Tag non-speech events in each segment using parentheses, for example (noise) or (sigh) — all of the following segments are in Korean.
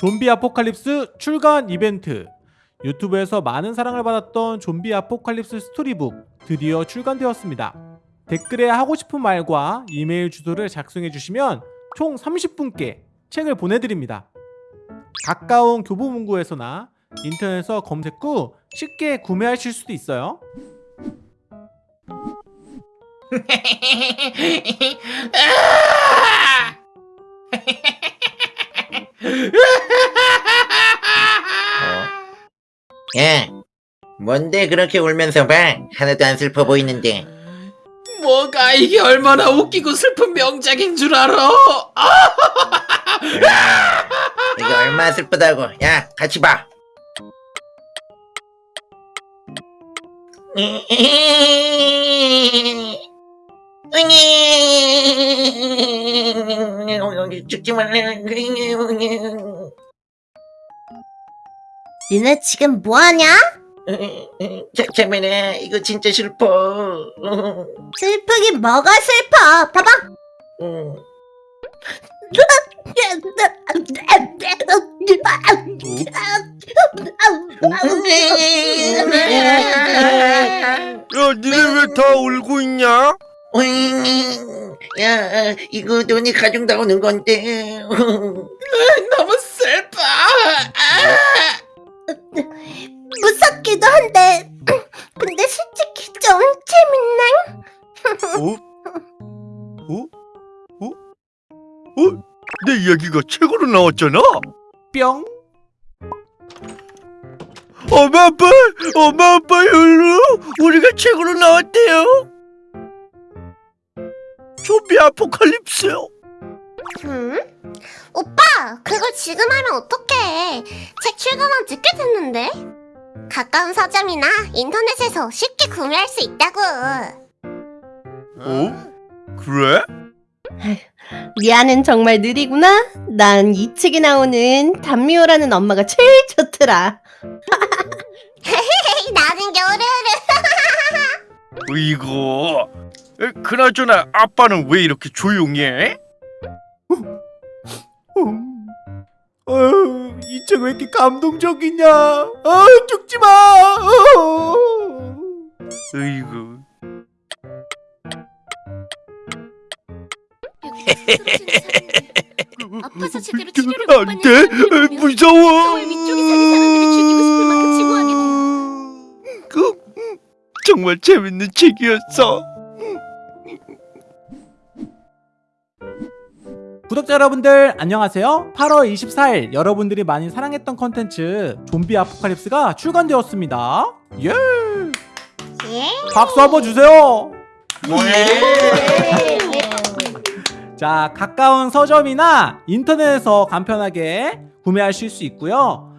좀비 아포칼립스 출간 이벤트 유튜브에서 많은 사랑을 받았던 좀비 아포칼립스 스토리북 드디어 출간되었습니다. 댓글에 하고 싶은 말과 이메일 주소를 작성해 주시면 총 30분께 책을 보내드립니다. 가까운 교보문고에서나 인터넷에서 검색 후 쉽게 구매하실 수도 있어요. (laughs) (laughs) 야, 뭔데 그렇게 울면서 봐? 하나도 안 슬퍼 보이는데. 뭐가 이게 얼마나 웃기고 슬픈 명작인 줄 알아? 아! 야, 이거 얼마나 슬프다고. 야, 같이 봐. 죽지 (laughs) 말래. 니네 지금 뭐하냐? 잠깐만, 이거 진짜 슬퍼. 슬프긴 뭐가 슬퍼 봐봐 야, 니네 왜 다 울고 있냐? 야, 이거 돈이 나오는 건데. 너무 슬퍼. 이야기가 책으로 나왔잖아? 뿅! 엄마 아빠! 엄마 아빠 일로! 우리가 책으로 나왔대요! 좀비 아포칼립스! 음? 오빠 그걸 지금 하면 어떡해 책 출간한 지 꽤 됐는데 가까운 서점이나 인터넷에서 쉽게 구매할 수 있다고 어? 그래? 리아는 정말 느리구나. 난 이 책에 나오는 단미호라는 엄마가 제일 좋더라. (laughs) 나는 겨울을 (laughs) 이거 에, 그나저나 아빠는 왜 이렇게 조용해? 음. 어휴, 이책 왜 이렇게 감동적이냐? 아, 죽지 마! 어. 으이구 아파서 제대로 치료를 못 받는 보면 무서워 겨울 위쪽에 사는 사람들을 죽이고 싶을 만큼 증오하게 돼요 그, 음, 정말 재밌는 책이었어 구독자 여러분들 안녕하세요. 8월 24일 여러분들이 많이 사랑했던 컨텐츠 좀비 아포칼립스가 출간되었습니다. 예! 예? 박수 한번 주세요. 자, 가까운 서점이나 인터넷에서 간편하게 구매하실 수 있고요.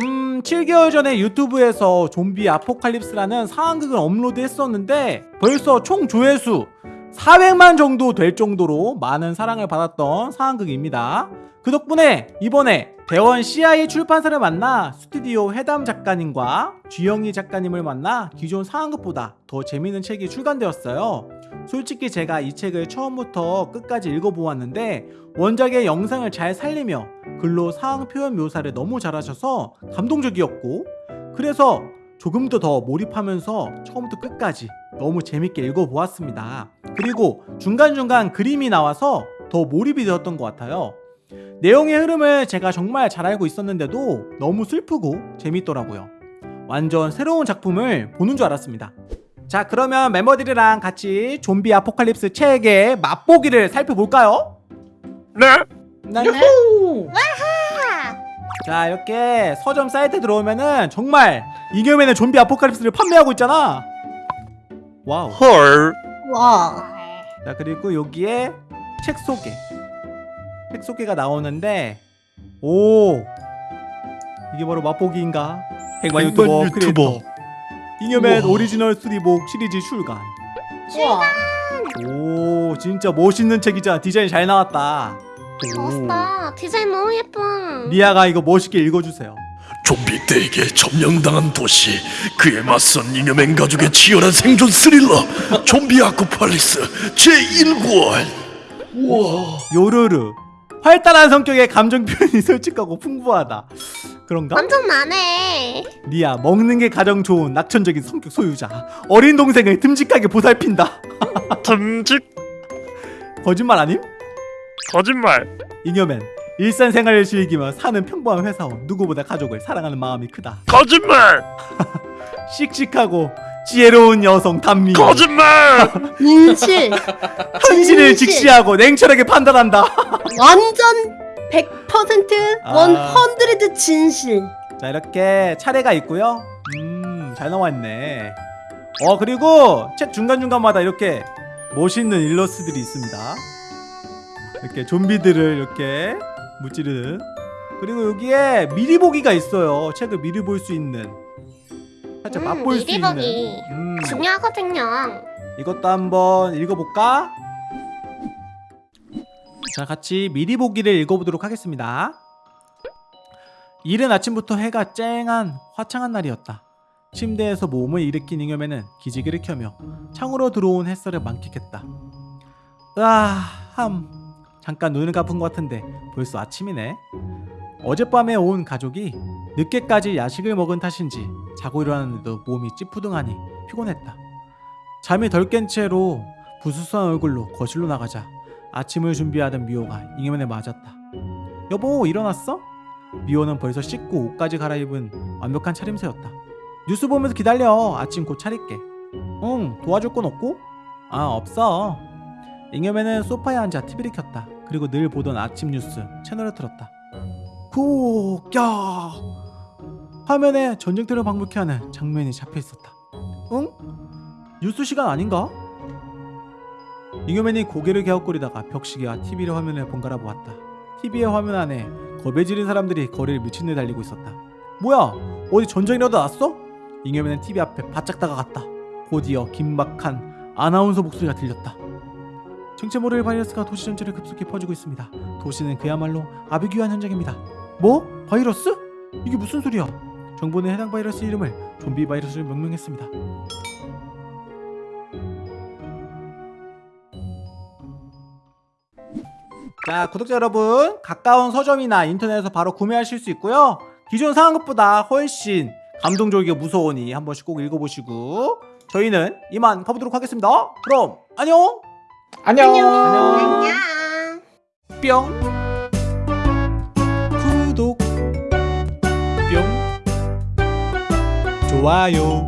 음, 7개월 전에 유튜브에서 좀비 아포칼립스라는 상황극을 업로드 했었는데 벌써 총 조회수 400만 정도 될 정도로 많은 사랑을 받았던 상황극입니다. 그 덕분에 이번에 대원 CI 출판사를 만나 스튜디오 해담 작가님과 쥐영희 작가님을 만나 기존 상황극보다 더 재밌는 책이 출간되었어요. 솔직히 제가 이 책을 처음부터 끝까지 읽어보았는데 원작의 영상을 잘 살리며 글로 상황 표현 묘사를 너무 잘하셔서 감동적이었고 그래서 조금 더 더 몰입하면서 처음부터 끝까지 너무 재밌게 읽어보았습니다. 그리고 중간중간 그림이 나와서 더 몰입이 되었던 것 같아요. 내용의 흐름을 제가 정말 잘 알고 있었는데도 너무 슬프고 재밌더라고요. 완전 새로운 작품을 보는 줄 알았습니다. 자, 그러면 멤버들이랑 같이 좀비 아포칼립스 책의 맛보기를 살펴볼까요? 네? 네. 하! 자, 이렇게 서점 사이트 들어오면은 정말 잉여맨의 좀비 아포칼립스를 판매하고 있잖아. 와우. 헐 와. 자 그리고 여기에 책 소개 책 소개가 나오는데 오 이게 바로 맛보기인가 백만 유튜버 백만 유튜버. 잉여맨 우와. 오리지널 storybook 시리즈 출간. 우와. 오 진짜 멋있는 책이잖아 디자인 잘 나왔다. 오. 멋있다. 디자인 너무 예뻐. 리아가 이거 멋있게 읽어주세요. 좀비떼에게 점령당한 도시 그에 맞선 잉여맨 가족의 치열한 생존 스릴러 좀비 아포칼립스 제1권 요르르 활달한 성격에 감정 표현이 (laughs) 솔직하고 풍부하다. 그런가? 완전 나네. 리아 먹는 게 가장 좋은 낙천적인 성격 소유자. 어린 동생을 듬직하게 보살핀다. 듬직 (laughs) 거짓말 아님? 거짓말 잉여맨 일상생활을 즐기며 사는 평범한 회사원 누구보다 가족을 사랑하는 마음이 크다. 거짓말 (laughs) 씩씩하고 지혜로운 여성 단미. 거짓말 진실. 현실을 진실. 직시하고 냉철하게 판단한다. (laughs) 완전 100% 아. 원헌드레드 진실. 자 이렇게 차례가 있고요. 음잘 나와있네. 어 그리고 책 중간 중간마다 이렇게 멋있는 일러스트들이 있습니다. 이렇게 좀비들을 이렇게 무찌르는. 그리고 여기에 미리 보기가 있어요. 책을 미리 볼 수 있는. 살짝 음, 맛볼 수 미리 있는. 보기. 음, 중요하거든요. 이것도 한번 읽어볼까? 자, 같이 미리 보기를 읽어보도록 하겠습니다. 이른 아침부터 해가 쨍한 화창한 날이었다. 침대에서 몸을 일으킨 잉여맨은 기지개를 켜며 창으로 들어온 햇살을 만끽했다. 으아, 함. 잠깐 눈을 감은 것 같은데 벌써 아침이네. 어젯밤에 온 가족이 늦게까지 야식을 먹은 탓인지 자고 일어났는데도 몸이 찌푸둥하니 피곤했다. 잠이 덜 깬 채로 부스스한 얼굴로 거실로 나가자 아침을 준비하던 미호가 잉여맨에 맞았다. 여보 일어났어? 미호는 벌써 씻고 옷까지 갈아입은 완벽한 차림새였다. 뉴스 보면서 기다려. 아침 곧 차릴게. 응 도와줄 건 없고? 아 없어. 잉여맨은 소파에 앉아 TV를 켰다. 그리고 늘 보던 아침 뉴스 채널을 틀었다. 후, 야! 화면에 전쟁터를 방불케 하는 장면이 잡혀 있었다. 응? 뉴스 시간 아닌가? 잉여맨이 고개를 갸웃거리다가 벽시계와 TV를 화면을 번갈아 보았다. TV의 화면 안에 겁에 지른 사람들이 거리를 미친 듯 달리고 있었다. 뭐야? 어디 전쟁이라도 났어? 잉여맨은 TV 앞에 바짝 다가갔다. 곧이어 긴박한 아나운서 목소리가 들렸다. 정체 모를 바이러스가 도시 전체를 급속히 퍼지고 있습니다. 도시는 그야말로 아비규환 현장입니다. 뭐? 바이러스? 이게 무슨 소리야? 정부는 해당 바이러스 이름을 좀비 바이러스를 명명했습니다. 자 구독자 여러분 가까운 서점이나 인터넷에서 바로 구매하실 수 있고요 기존 상황것보다 훨씬 감동적이고 무서우니 한 번씩 꼭 읽어보시고 저희는 이만 가보도록 하겠습니다 그럼 안녕. 안녕. 안녕. 뿅. 구독. 뿅. 좋아요.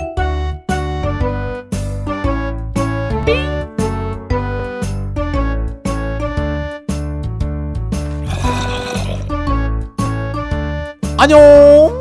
안녕